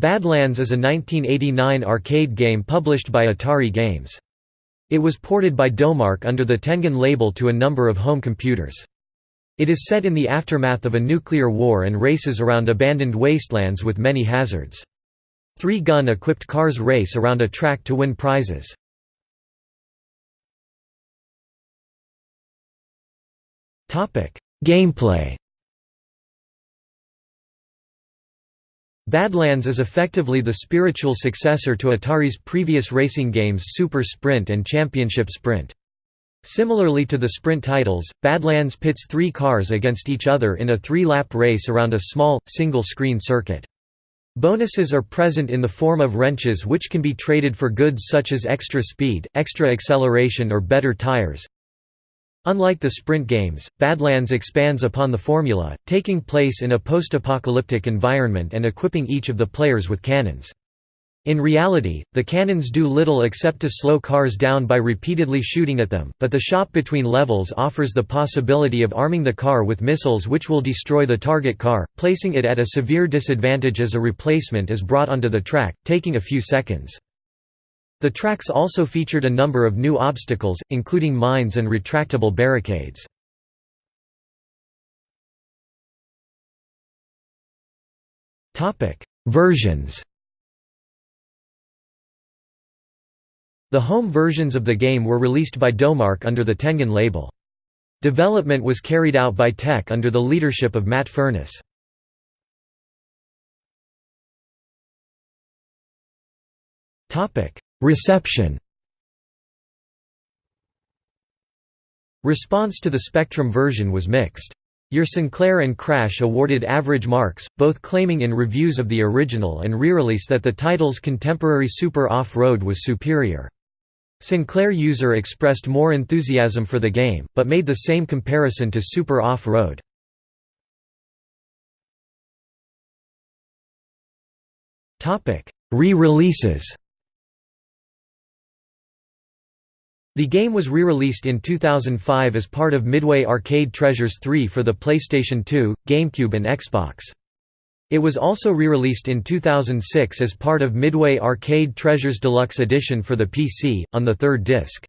Badlands is a 1989 arcade game published by Atari Games. It was ported by Domark under the Tengen label to a number of home computers. It is set in the aftermath of a nuclear war and races around abandoned wastelands with many hazards. Three gun-equipped cars race around a track to win prizes. Gameplay Badlands is effectively the spiritual successor to Atari's previous racing games Super Sprint and Championship Sprint. Similarly to the sprint titles, Badlands pits three cars against each other in a three-lap race around a small, single-screen circuit. Bonuses are present in the form of wrenches which can be traded for goods such as extra speed, extra acceleration or better tires. Unlike the sprint games, Badlands expands upon the formula, taking place in a post-apocalyptic environment and equipping each of the players with cannons. In reality, the cannons do little except to slow cars down by repeatedly shooting at them, but the shop between levels offers the possibility of arming the car with missiles which will destroy the target car, placing it at a severe disadvantage as a replacement is brought onto the track, taking a few seconds. The tracks also featured a number of new obstacles, including mines and retractable barricades. Versions The home versions of the game were released by Domark under the Tengen label. Development was carried out by Teque under the leadership of Matt Furniss. Reception Response to the Spectrum version was mixed. Your Sinclair and Crash awarded average marks, both claiming in reviews of the original and re-release that the title's contemporary Super Off-Road was superior. Sinclair user expressed more enthusiasm for the game, but made the same comparison to Super Off-Road. Re-releases The game was re-released in 2005 as part of Midway Arcade Treasures 3 for the PlayStation 2, GameCube and Xbox. It was also re-released in 2006 as part of Midway Arcade Treasures Deluxe Edition for the PC, on the third disc.